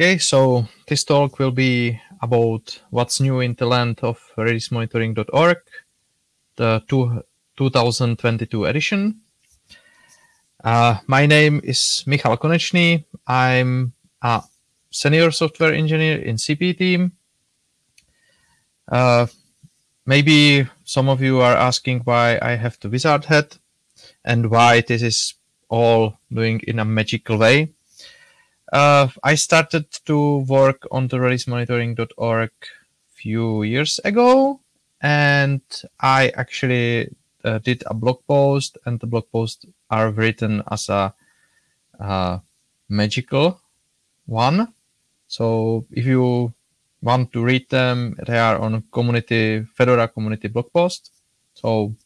Okay, so this talk will be about what's new in the land of releasemonitoring.org, the two, 2022 edition. Uh, my name is Michal Konečný. I'm a senior software engineer in CP team. Uh, maybe some of you are asking why I have the wizard hat and why this is all doing in a magical way. Uh, I started to work on the releasemonitoring.org few years ago, and I actually uh, did a blog post, and the blog posts are written as a uh, magical one. So if you want to read them, they are on community Fedora community blog post. So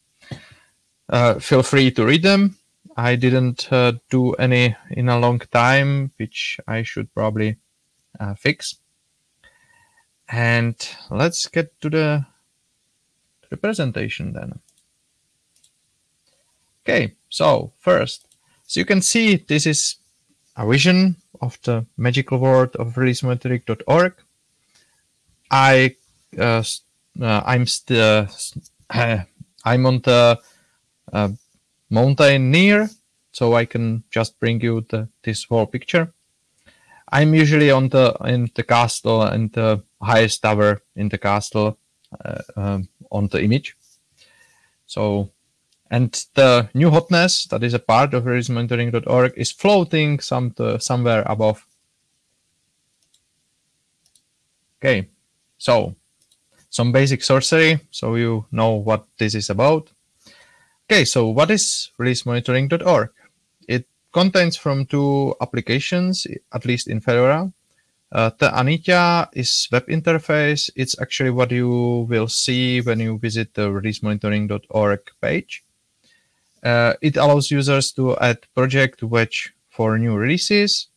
uh, feel free to read them. I didn't uh, do any in a long time, which I should probably uh, fix. And let's get to the, to the presentation then. Okay, so first, so you can see this is a vision of the magical world of releasemonitoring.org. I uh, uh, I'm still uh, I'm on the uh, mountain near, so I can just bring you the, this whole picture. I'm usually on the in the castle and the highest tower in the castle uh, um, on the image. So, and the new hotness that is a part of releasemonitoring.org is floating some to, somewhere above. Okay, so some basic sorcery, so you know what this is about. Okay, so what is releasemonitoring.org? It contains from two applications, at least in Fedora. Uh, the Anitya is web interface. It's actually what you will see when you visit the releasemonitoring.org page. Uh, it allows users to add project wedge for new releases.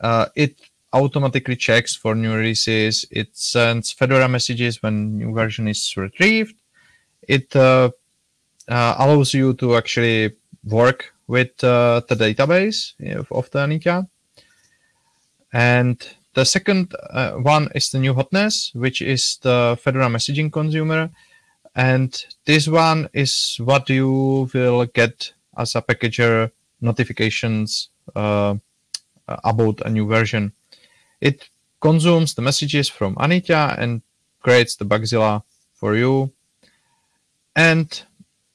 Uh, it automatically checks for new releases. It sends Fedora messages when new version is retrieved. It uh, allows you to actually work with uh, the database of the Anitya. And the second uh, one is the new hotness, which is the Fedora messaging consumer. And this one is what you will get as a packager notifications uh, about a new version. It consumes the messages from Anitya and creates the Bugzilla for you. And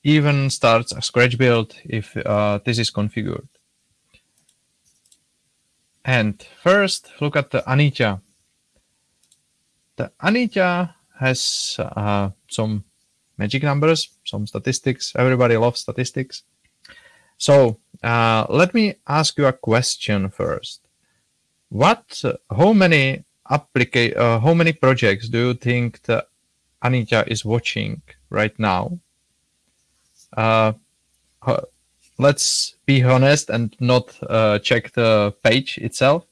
even starts a scratch build if uh, this is configured. And first, look at the Anitya. The Anitya has uh, some magic numbers, some statistics. Everybody loves statistics. So uh, let me ask you a question first. What, how many applica uh, how many projects do you think the Anitya is watching right now? Uh, let's be honest and not uh, check the page itself.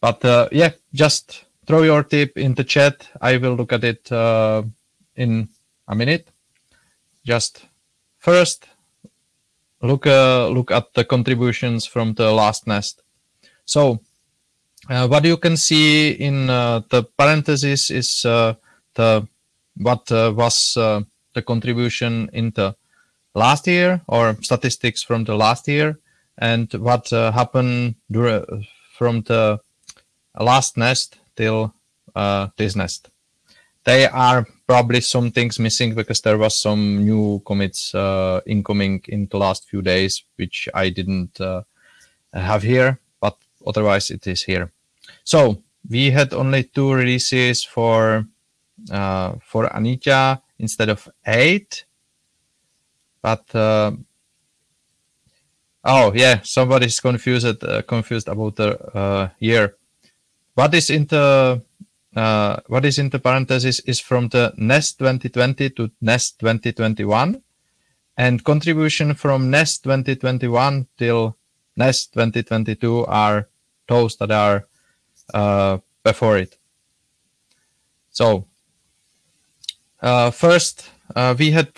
But uh, yeah, just throw your tip in the chat. I will look at it uh, in a minute. Just first look uh, look at the contributions from the last nest. So uh, what you can see in the parentheses is the what was the contribution in the last year or statistics from the last year and what uh, happened from the last nest till uh, this nest. They are probably some things missing because there was some new commits uh, incoming in the last few days, which I didn't uh, have here, but otherwise it is here. So we had only two releases for uh, for Anitya instead of eight. But uh, oh yeah, somebody's confused uh, confused about the uh, year. What is in the uh, what is in the parenthesis is from the Nest 2020 to Nest 2021, and contribution from Nest 2021 till Nest 2022 are those that are uh, before it. So uh, first, uh, we had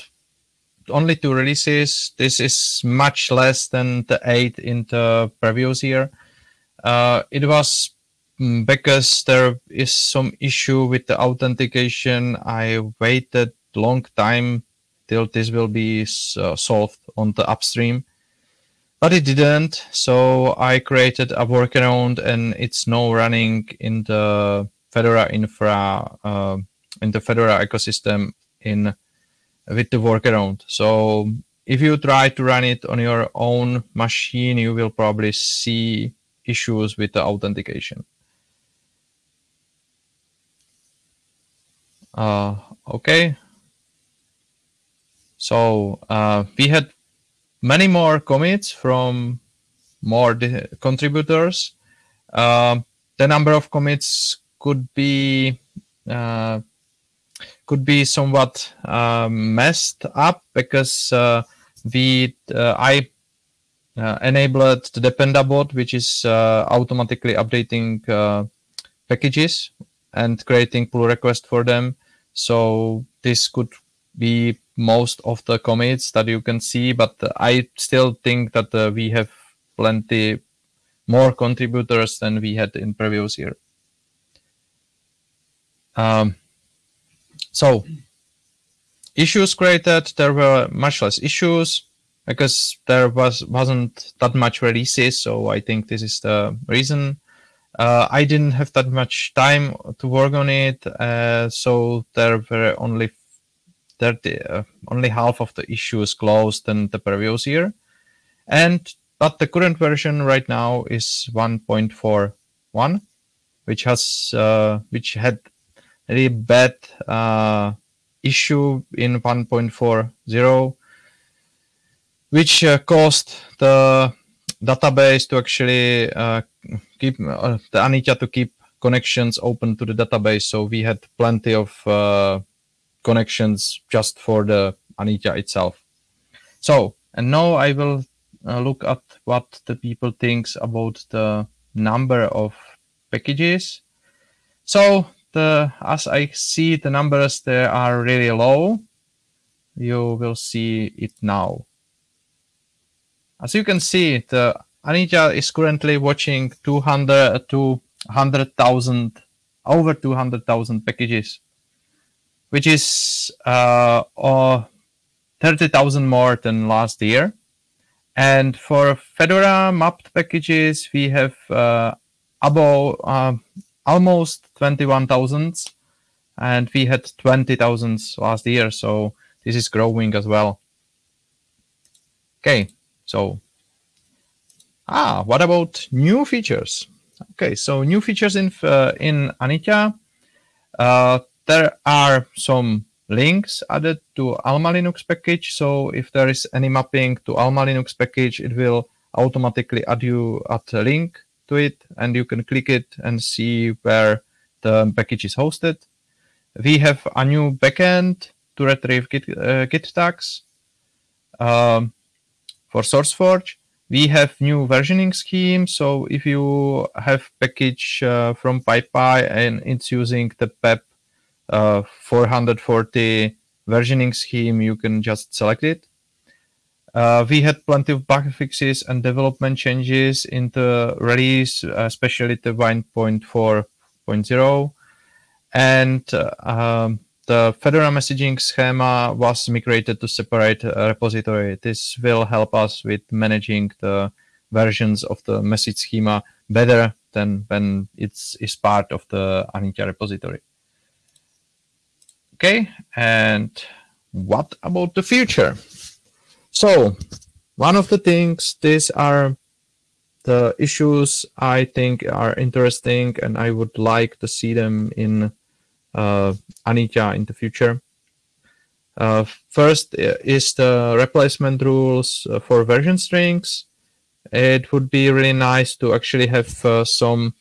only two releases. This is much less than the eight in the previous year. Uh, it was mm, because there is some issue with the authentication. I waited long time till this will be uh, solved on the upstream but it didn't so i created a workaround and it's now running in the fedora infra uh, in the fedora ecosystem in with the workaround. So if you try to run it on your own machine you will probably see issues with the authentication. Uh, okay. So uh, we had many more commits from more contributors. Uh, the number of commits could be uh, could be somewhat uh, messed up because we uh, I uh, enabled the Dependabot, which is automatically updating packages and creating pull requests for them. So this could be most of the commits that you can see, but I still think that uh, we have plenty more contributors than we had in previous year. Um, so issues created, there were much less issues because there was wasn't that much releases. So I think this is the reason. Uh, I didn't have that much time to work on it, uh, so there were only 30, uh, only half of the issues closed than the previous year. And but the current version right now is 1.41, which has uh, which had bad uh, issue in 1.40, which uh, caused the database to actually uh, keep uh, the Anitya to keep connections open to the database. So we had plenty of uh, connections just for the Anitya itself. So, and now I will uh, look at what the people thinks about the number of packages. So the as I see the numbers, they are really low. You will see it now. As you can see, the Anitya is currently watching 200 to 100,000, over 200,000 packages which is uh, uh, 30,000 more than last year. And for Fedora mapped packages, we have uh, above uh, almost 21,000 and we had 20,000 last year. So this is growing as well. Okay, so ah, what about new features? Okay, so new features in uh, in Anitya. Uh, there are some links added to Alma Linux package. So if there is any mapping to Alma Linux package, it will automatically add you at a link to it and you can click it and see where the package is hosted. We have a new backend to retrieve Git, uh, Git tags um, for SourceForge. We have new versioning scheme. So if you have package uh, from PyPI and it's using the PEP uh, 440 versioning scheme, you can just select it. Uh, we had plenty of bug fixes and development changes in the release, especially the 1.4.0. And uh, um, the Fedora messaging schema was migrated to separate repository. This will help us with managing the versions of the message schema better than when it's is part of the Anitya repository. Okay, and what about the future? So one of the things, these are the issues I think are interesting and I would like to see them in uh, Anitya in the future. Uh, first is the replacement rules uh, for version strings. It would be really nice to actually have uh, some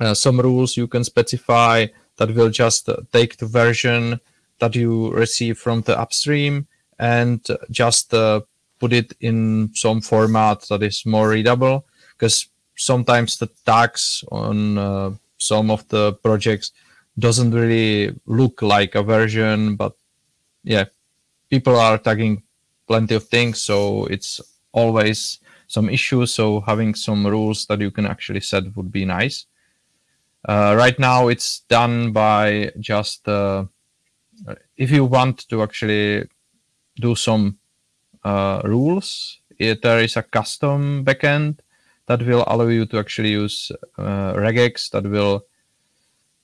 uh, some rules you can specify that will just uh, take the version that you receive from the upstream and just uh, put it in some format that is more readable because sometimes the tags on uh, some of the projects doesn't really look like a version but yeah people are tagging plenty of things so it's always some issues. So having some rules that you can actually set would be nice. Uh, right now, it's done by just uh, if you want to actually do some uh, rules, it, there is a custom backend that will allow you to actually use uh, regex that will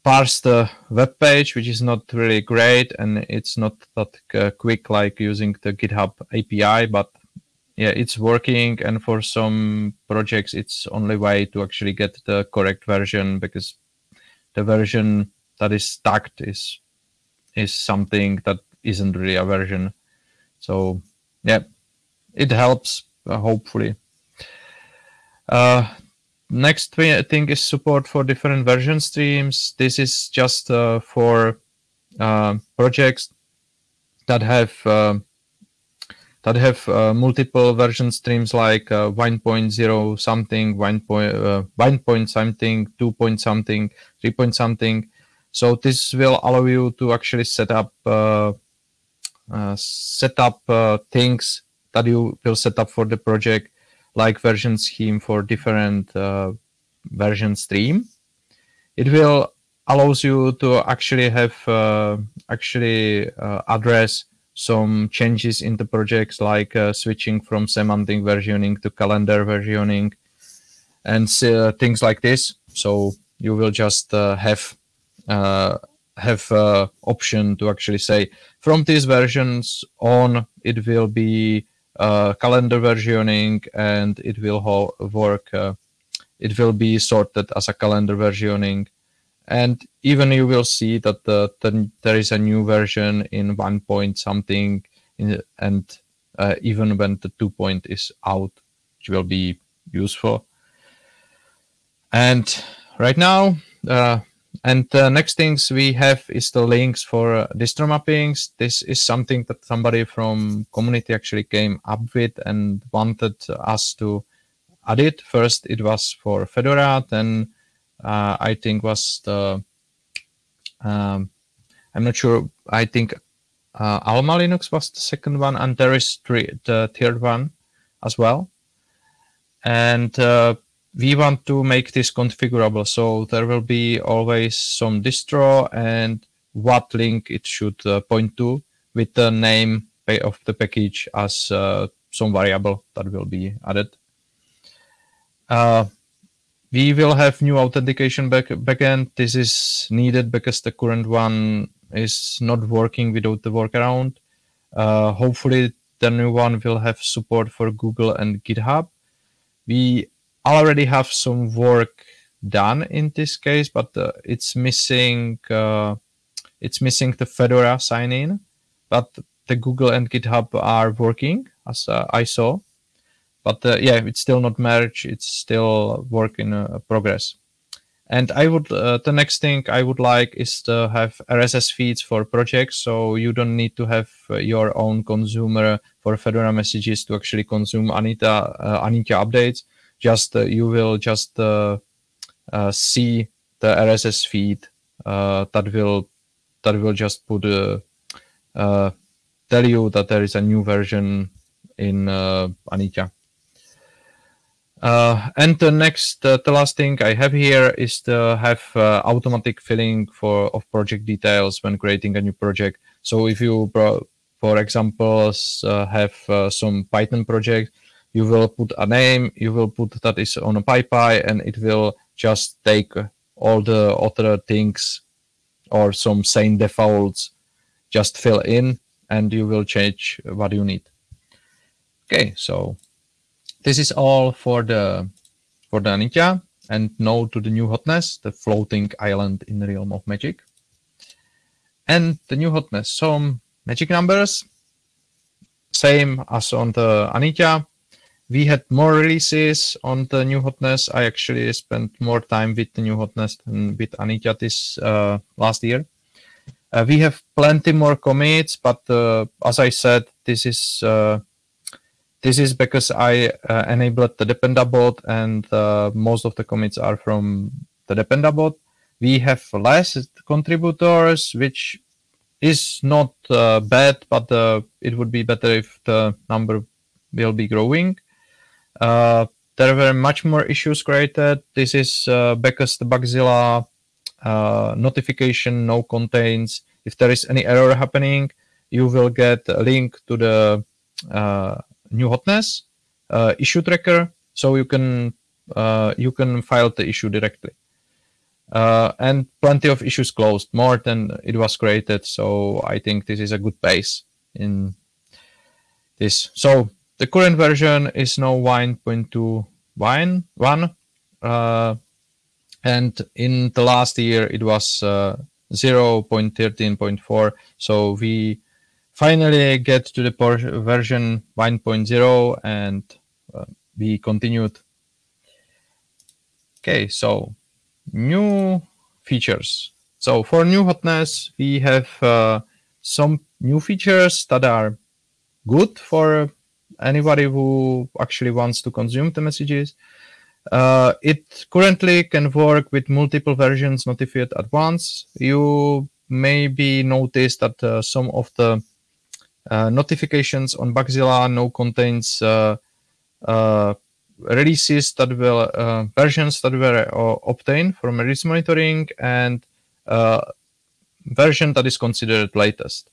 parse the web page, which is not really great and it's not that quick like using the GitHub API, but yeah, it's working. And for some projects, it's only way to actually get the correct version because the version that is tagged is is something that isn't really a version. So yeah, it helps uh, hopefully. Uh, next thing is support for different version streams. This is just uh, for uh, projects that have uh, that have uh, multiple version streams like uh, 1.0 something, 1 point, uh, point something, 2 point something, 3 point something. So this will allow you to actually set up set up things that you will set up for the project like version scheme for different uh, version stream. It will allows you to actually have uh, actually uh, address some changes in the projects like uh, switching from semantic versioning to calendar versioning and uh, things like this. So you will just uh, have have option to actually say from these versions on it will be uh, calendar versioning and it will work. Uh, it will be sorted as a calendar versioning. And even you will see that the, the, there is a new version in one point something in, and uh, even when the two point is out, which will be useful. And right now, uh, and the next things we have is the links for uh, distro mappings. This is something that somebody from community actually came up with and wanted us to add it. First, it was for Fedora, then uh, I think was the, um, I'm not sure, I think uh, Alma Linux was the second one, and there is three, the third one as well. And uh, we want to make this configurable. So there will be always some distro and what link it should uh, point to with the name of the package as uh, some variable that will be added. Uh, we will have new authentication back backend. This is needed because the current one is not working without the workaround. Uh, hopefully the new one will have support for Google and GitHub. We already have some work done in this case, but uh, it's missing uh, it's missing the Fedora sign in, but the Google and GitHub are working as uh, I saw. But uh, yeah, it's still not merged. It's still work in uh, progress. And I would uh, the next thing I would like is to have RSS feeds for projects, so you don't need to have your own consumer for Fedora messages to actually consume Anitya Anitya updates just uh, you will just uh, uh, see the RSS feed that will that will just put tell you that there is a new version in Anitya. Uh, and the next, uh, the last thing I have here is to have uh, automatic filling for of project details when creating a new project. So if you, for example, have some Python project, you will put a name, you will put that is on a PyPI, and it will just take all the other things or some same defaults, just fill in, and you will change what you need. Okay, so this is all for the for the Anitya, and now to the new hotness, the floating island in the realm of magic. And the new hotness, some magic numbers, same as on the Anitya, we had more releases on the new hotness. I actually spent more time with the new hotness than with Anitya this uh, last year. Uh, we have plenty more commits, but uh, as I said, this is uh, this is because I uh, enabled the dependabot, and uh, most of the commits are from the dependabot. We have less contributors, which is not bad, but it would be better if the number will be growing. Uh, there were much more issues created. This is uh, the Bugzilla uh, notification no contains if there is any error happening, you will get a link to the uh, new hotness uh, issue tracker, so you can uh, you can file the issue directly. And plenty of issues closed, more than it was created. So I think this is a good base in this. So the current version is now Wine 1.2 uh, and in the last year it was uh, 0.13.4. So we finally get to the version 1.0 and uh, we continued. Okay, so new features. So for new hotness, we have uh, some new features that are good for anybody who actually wants to consume the messages. Uh, it currently can work with multiple versions notified at once. You maybe notice that uh, some of the uh, notifications on Bugzilla now contains uh, uh, releases that were uh, versions that were obtained from release monitoring and version that is considered latest.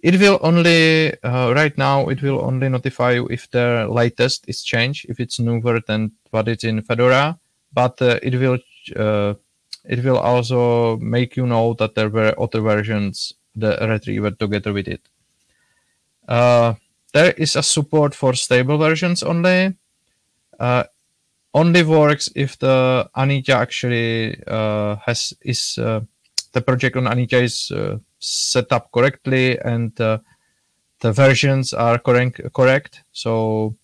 It will only, uh, right now, it will only notify you if the latest is changed, if it's newer than what is in Fedora, but uh, it will uh, it will also make you know that there were other versions the retrieved together with it. Uh, there is a support for stable versions only. Uh, only works if the Anitya actually uh, has is the project on Anitya is set up correctly and uh, the versions are correct. correct. So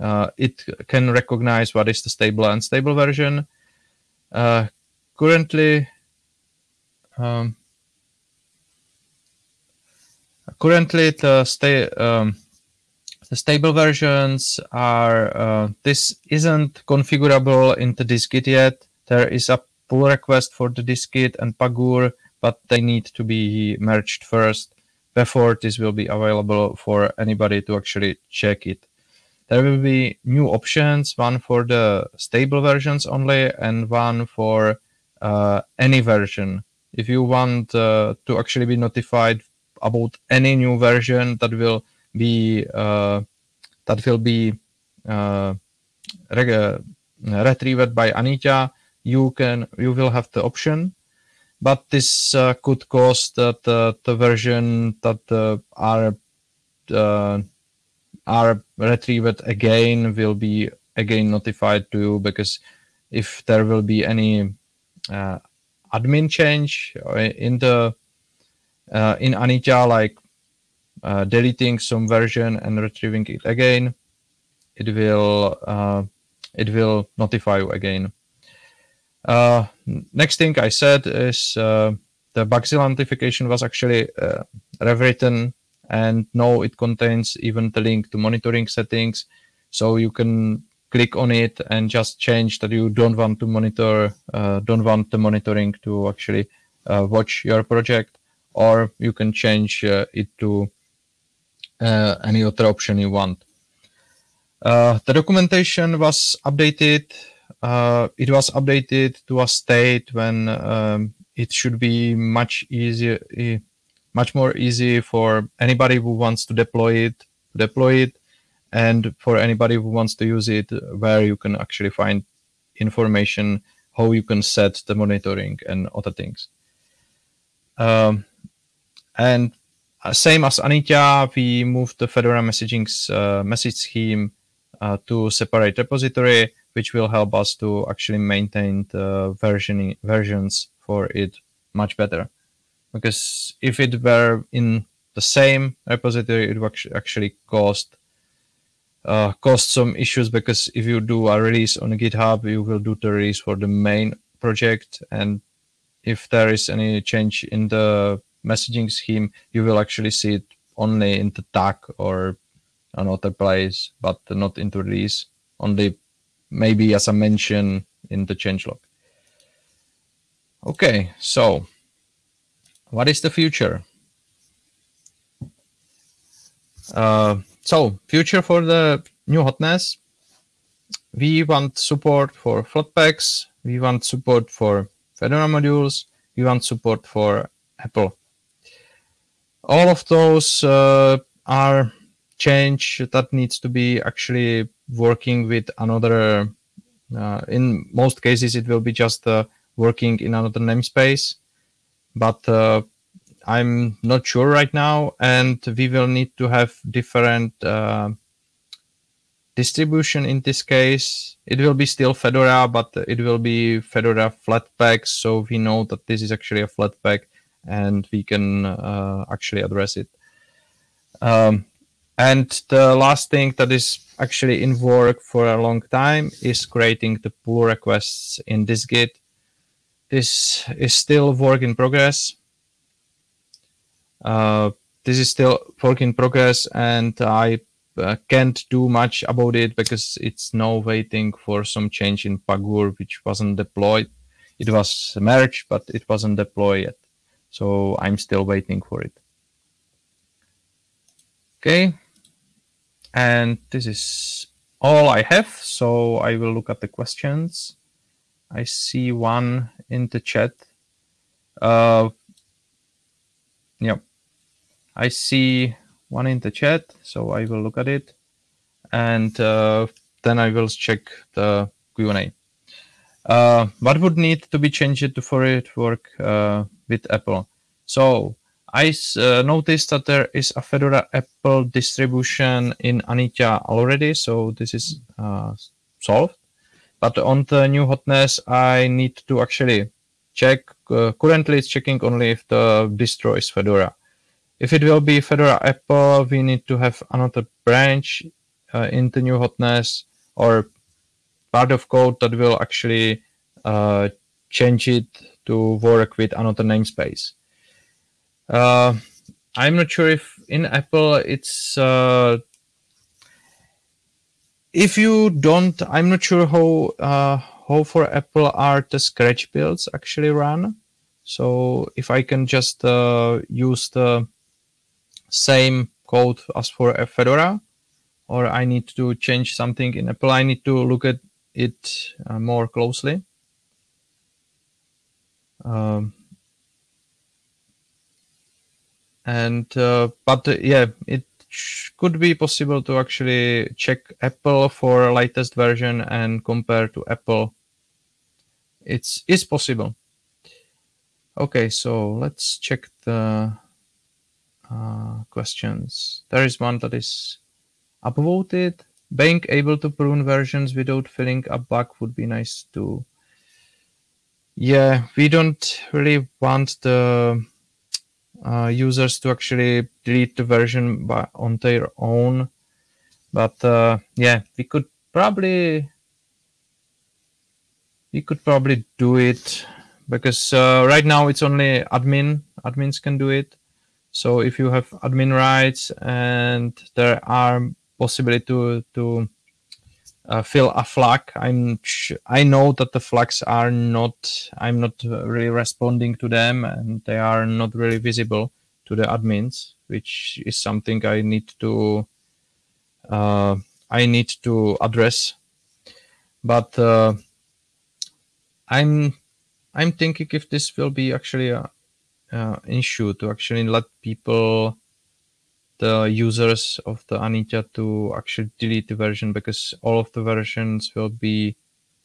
uh, it can recognize what is the stable and unstable version. Uh, currently, um, currently the, sta um, the stable versions are uh, this isn't configurable in the dist-git yet. There is a pull request for the dist-git and Pagure but they need to be merged first before this will be available for anybody to actually check it. There will be new options, one for the stable versions only and one for uh, any version. If you want uh, to actually be notified about any new version that will be uh, that will be uh, retrieved by Anitya, you can you will have the option but this uh, could cause that uh, the version that uh, are uh, are retrieved again will be again notified to you because if there will be any uh, admin change in the uh, in Anitya like deleting some version and retrieving it again, it will it will notify you again. Uh, next thing I said is uh, the Bugzilla notification was actually uh, rewritten and now it contains even the link to monitoring settings. So you can click on it and just change that you don't want to monitor, uh, don't want the monitoring to actually uh, watch your project, or you can change uh, it to any other option you want. the documentation was updated uh, it was updated to a state when um, it should be much easier, much more easy for anybody who wants to deploy it, deploy it, and for anybody who wants to use it, where you can actually find information how you can set the monitoring and other things. Um, and uh, same as Anitya, we moved the Fedora messaging's uh, message scheme uh, to separate repository which will help us to actually maintain the version versions for it much better. Because if it were in the same repository, it would actually cost uh, cost some issues because if you do a release on GitHub, you will do the release for the main project, and if there is any change in the messaging scheme, you will actually see it only in the tag or another place, but not in the release. Only maybe as a mention in the changelog. Okay, so what is the future? Uh, so future for the new hotness. we want support for Flatpaks, we want support for Fedora modules, we want support for EPEL. All of those uh, are change that needs to be actually working with another. Uh, in most cases, it will be just uh, working in another namespace, but uh, I'm not sure right now, and we will need to have different uh, distribution in this case. It will be still Fedora, but it will be Fedora Flatpak, so we know that this is actually a Flatpak, and we can uh, actually address it. Um, and the last thing that is actually in work for a long time is creating the pull requests in dist-git. This is still work in progress. Uh, this is still work in progress and I uh, can't do much about it because it's now waiting for some change in Pagure, which wasn't deployed. It was merged, but it wasn't deployed yet. So I'm still waiting for it. Okay. And this is all I have. So I will look at the questions. I see one in the chat. Uh, yeah. I see one in the chat, so I will look at it, and uh, then I will check the Q&A. Uh, what would need to be changed for it to work uh, with EPEL? So I uh, noticed that there is a Fedora EPEL distribution in Anitya already, so this is uh, solved. But on the new hotness, I need to actually check. Uh, currently, it's checking only if the distro is Fedora. If it will be Fedora Apple, we need to have another branch uh, in the new hotness or part of code that will actually uh, change it to work with another namespace. Uh, I'm not sure if in EPEL it's uh, if you don't. I'm not sure how uh, how for EPEL are the Scratch builds actually run. So if I can just uh, use the same code as for Fedora, or I need to change something in EPEL, I need to look at it uh, more closely. Um, and uh, but uh, yeah, it could be possible to actually check EPEL for latest version and compare to EPEL. It's is possible. Okay, so let's check the uh, questions. There is one that is upvoted. Being able to prune versions without filling a bug would be nice too. Yeah, we don't really want the uh, users to actually delete the version by, on their own. But uh, yeah, we could probably we could probably do it because uh, right now it's only admin admins can do it so if you have admin rights and there are possibility to to uh, fill a flag, I'm I know that the flags are not I'm not really responding to them and they are not really visible to the admins, which is something I need to uh, I need to address. But uh, I'm I'm thinking if this will be actually a, uh, issue to actually let people the users of the Anitya to actually delete the version because all of the versions will be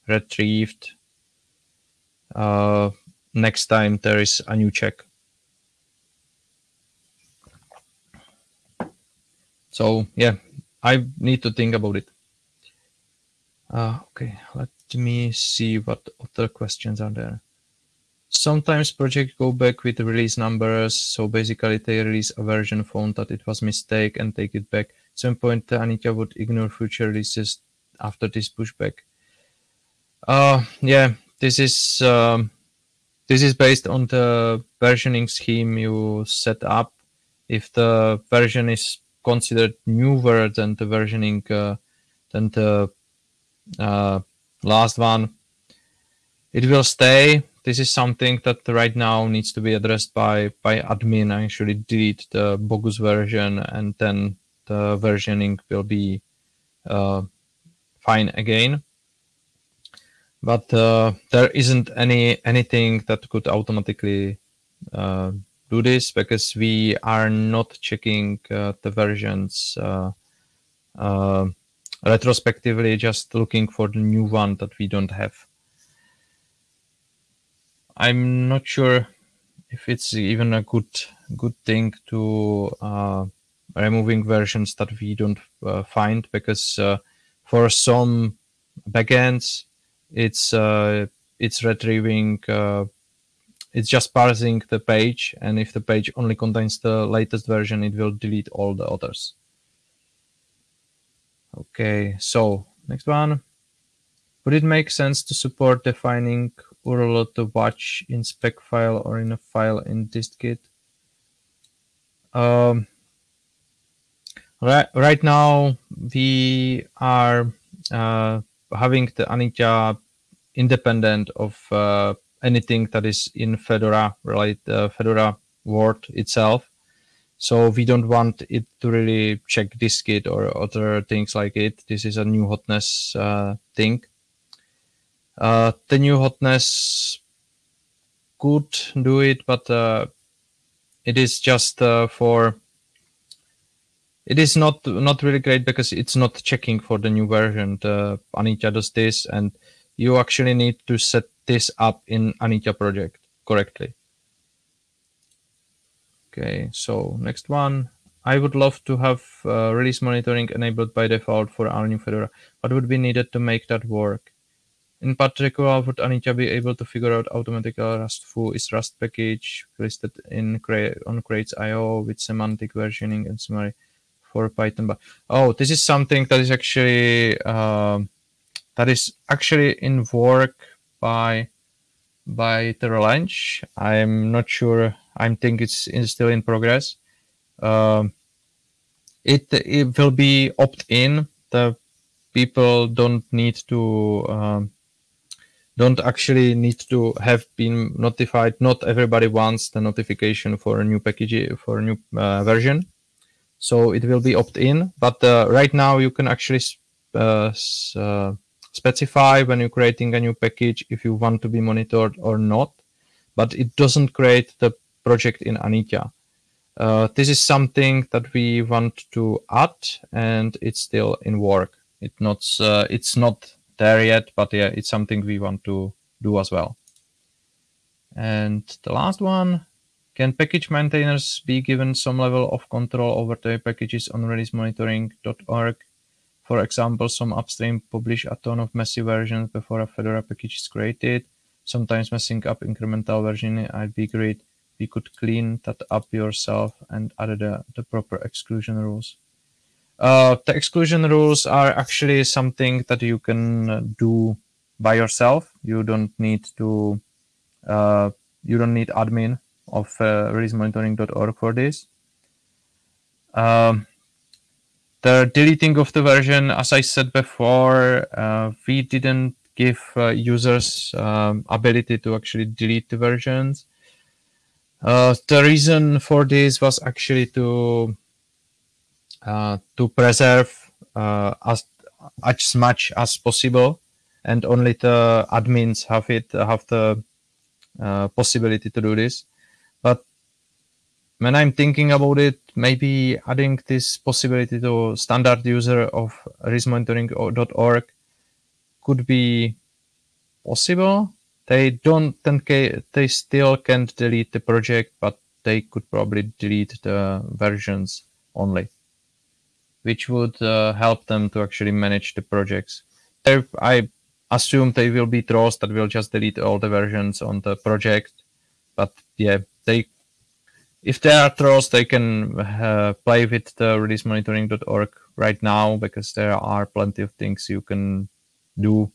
retrieved uh, next time there is a new check. So yeah, I need to think about it. Uh, okay, let me see what other questions are there. Sometimes projects go back with release numbers, so basically they release a version found that it was mistake and take it back. At some point, Anitya would ignore future releases after this pushback. Uh, yeah, this is um, this is based on the versioning scheme you set up. If the version is considered newer than the versioning uh, than the uh, last one, it will stay this is something that right now needs to be addressed by by admin I actually delete the bogus version and then the versioning will be uh, fine again but uh, there isn't any anything that could automatically uh, do this because we are not checking uh, the versions uh, uh, retrospectively, just looking for the new one that we don't have. I'm not sure if it's even a good good thing to uh, removing versions that we don't uh, find because uh, for some backends it's uh, it's retrieving uh, it's just parsing the page and if the page only contains the latest version it will delete all the others. Okay so next one. Would it make sense to support defining URL to watch in spec file or in a file in dist-git um, right right now we are uh, having the Anitya independent of uh, anything that is in Fedora, right? Uh, Fedora world itself. So we don't want it to really check dist-git or other things like it. This is a new hotness uh, thing. Uh, the new hotness could do it, but uh, it is just uh, for it is not not really great because it's not checking for the new version. The Anitya does this, and you actually need to set this up in Anitya project correctly. Okay, so next one. I would love to have uh, release monitoring enabled by default for our new Fedora. What would be needed to make that work? In particular, would Anitya be able to figure out automatically Rustful is Rust package listed in on crates.io with semantic versioning and summary? for Python. But oh, this is something that is actually uh, that is actually in work by by Terralanche. I'm not sure. I think it's in, still in progress. Um, it it will be opt-in. The people don't need to um, don't actually need to have been notified. Not everybody wants the notification for a new package for a new uh, version so it will be opt-in but uh, right now you can actually uh, uh, specify when you're creating a new package if you want to be monitored or not but it doesn't create the project in Anitya. Uh, this is something that we want to add and it's still in work. It not, uh, it's not there yet, but yeah, it's something we want to do as well. And the last one, can package maintainers be given some level of control over their packages on releasemonitoring.org? For example, some upstream publish a ton of messy versions before a Fedora package is created. Sometimes messing up incremental versioning I'd be great. We could clean that up yourself and add the, uh, the proper exclusion rules. Uh, the exclusion rules are actually something that you can do by yourself. You don't need to, uh, you don't need admin of uh, releasemonitoring.org for this. Um, the deleting of the version, as I said before, uh, we didn't give uh, users um, ability to actually delete the versions. Uh, the reason for this was actually to uh, to preserve uh, as as much as possible, and only the admins have it have the uh, possibility to do this. But when I'm thinking about it, maybe adding this possibility to standard user of releasemonitoring.org could be possible. They don't, they still can't delete the project, but they could probably delete the versions only, which would uh, help them to actually manage the projects. I assume they will be trolls that will just delete all the versions on the project, but yeah, they if they are trolls, they can uh, play with the releasemonitoring.org right now because there are plenty of things you can do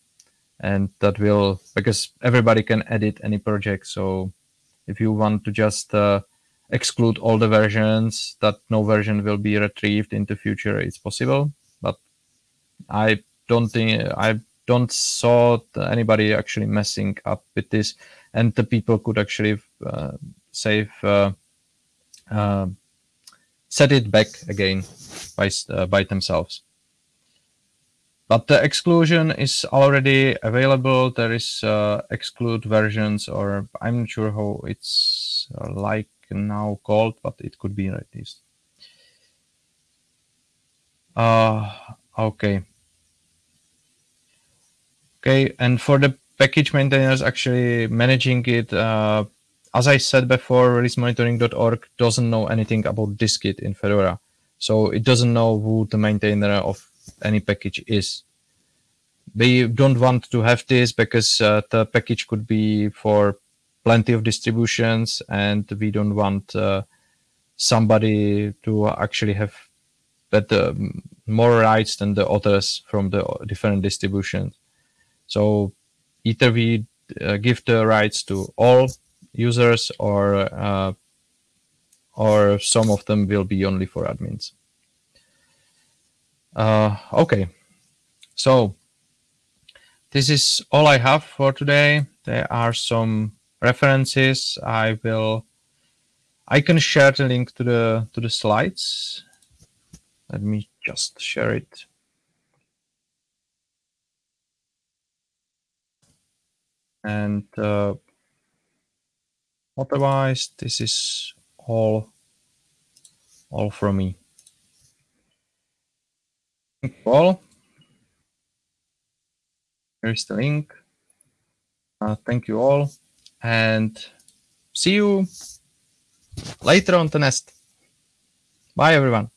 and that will because everybody can edit any project so if you want to just uh, exclude all the versions that no version will be retrieved in the future it's possible but i don't think i don't saw anybody actually messing up with this and the people could actually uh, save uh, uh, set it back again by uh, by themselves. but the exclusion is already available. There is uh, exclude versions, or I'm not sure how it's uh, like now called, but it could be like this. Uh, okay. Okay, and for the package maintainers actually managing it, uh, as I said before, releasemonitoring.org doesn't know anything about dist-git in Fedora. So it doesn't know who the maintainer of any package is. They don't want to have this because uh, the package could be for plenty of distributions and we don't want uh, somebody to actually have better, more rights than the others from the different distributions. So either we uh, give the rights to all users or uh, or some of them will be only for admins. Uh, okay, so this is all I have for today. There are some references. I will, I can share the link to the to the slides. Let me just share it. And uh, otherwise, this is all all from me. Thank you all. Here's the link. Uh, thank you all and see you later on the nest. Bye everyone.